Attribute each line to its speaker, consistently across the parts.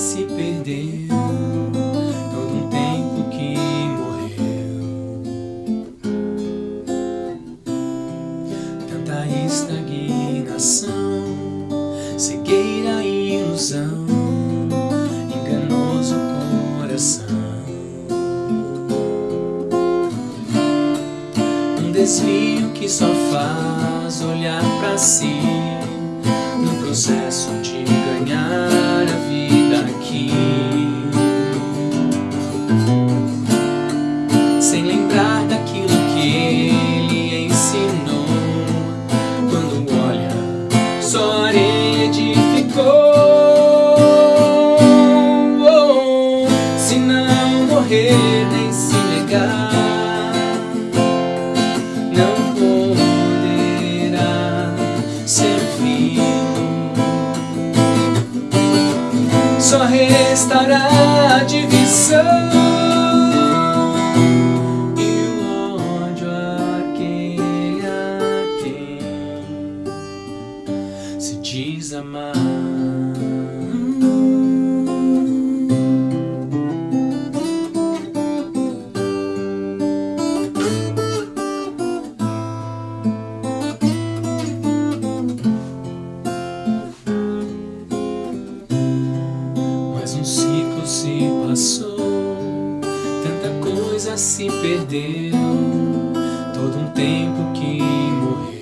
Speaker 1: Se perdeu, todo um tempo que morreu. Tanta estagnação, cegueira e ilusão, coração. Um desvio que só faz olhar pra si no processo de ganhar nem se negar, não poderá servir. Só restará a divisão diz amar. Tanta coisa se perdeu, todo um tempo que morreu.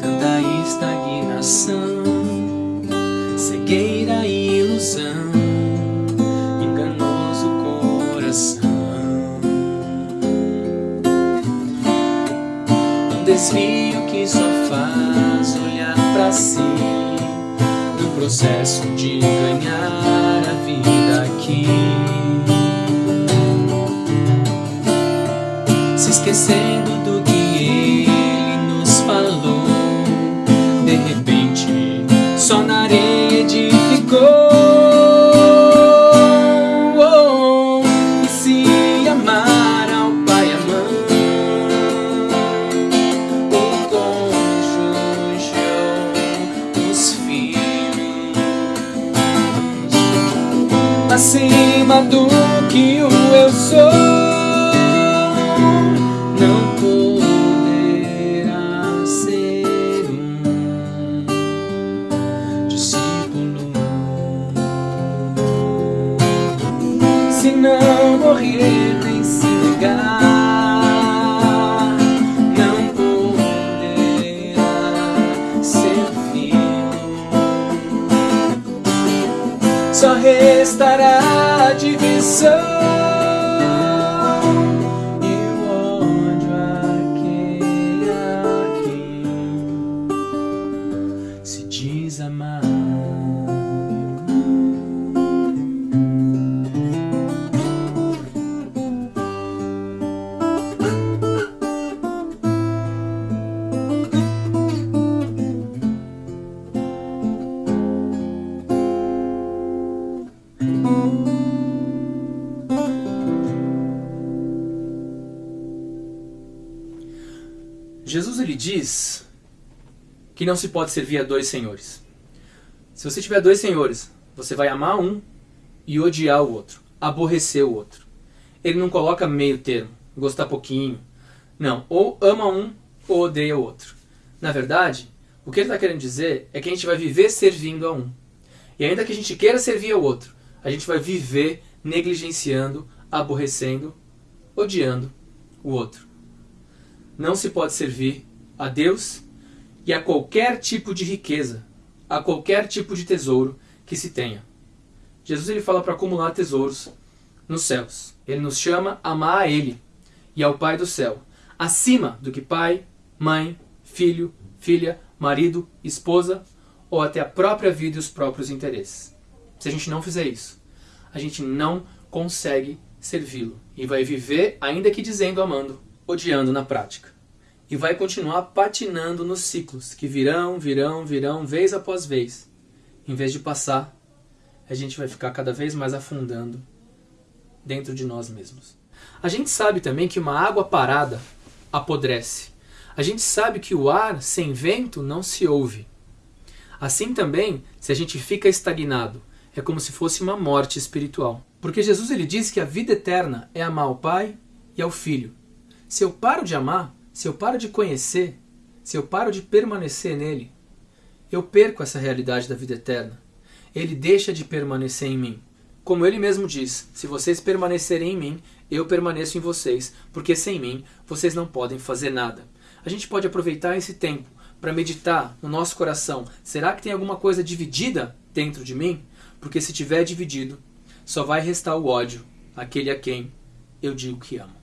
Speaker 1: Tanta estagnação, cegueira e ilusão, enganoso coração. Um desvio que só faz olhar pra si no processo de ganhar a vida aqui. Se esquecendo acima do que o eu sou. Não poderá ser um discípulo. Se não morrer nem se negar, Só restará divisão e o ódio a quem se diz amar.
Speaker 2: Jesus ele diz que não se pode servir a dois senhores. Se você tiver dois senhores, você vai amar um e odiar o outro, aborrecer o outro. Ele não coloca meio termo, gostar pouquinho. Não, ou ama um ou odeia o outro. Na verdade, o que ele está querendo dizer é que a gente vai viver servindo a um. E ainda que a gente queira servir ao outro, a gente vai viver negligenciando, aborrecendo, odiando o outro. Não se pode servir a Deus e a qualquer tipo de riqueza, a qualquer tipo de tesouro que se tenha. Jesus ele fala para acumular tesouros nos céus. Ele nos chama a amar a Ele e ao Pai do céu, acima do que pai, mãe, filho, filha, marido, esposa ou até a própria vida e os próprios interesses. Se a gente não fizer isso, a gente não consegue servi-lo e vai viver, ainda que dizendo amando, odiando na prática. E vai continuar patinando nos ciclos que virão, virão, virão, vez após vez. Em vez de passar, a gente vai ficar cada vez mais afundando dentro de nós mesmos. A gente sabe também que uma água parada apodrece. A gente sabe que o ar sem vento não se ouve. Assim também, se a gente fica estagnado, é como se fosse uma morte espiritual. Porque Jesus ele diz que a vida eterna é amar ao Pai e ao Filho. Se eu paro de amar, se eu paro de conhecer, se eu paro de permanecer nele, eu perco essa realidade da vida eterna. Ele deixa de permanecer em mim. Como ele mesmo diz: se vocês permanecerem em mim, eu permaneço em vocês, porque sem mim vocês não podem fazer nada. A gente pode aproveitar esse tempo para meditar no nosso coração: será que tem alguma coisa dividida dentro de mim? Porque se tiver dividido, só vai restar o ódio, aquele a quem eu digo que amo.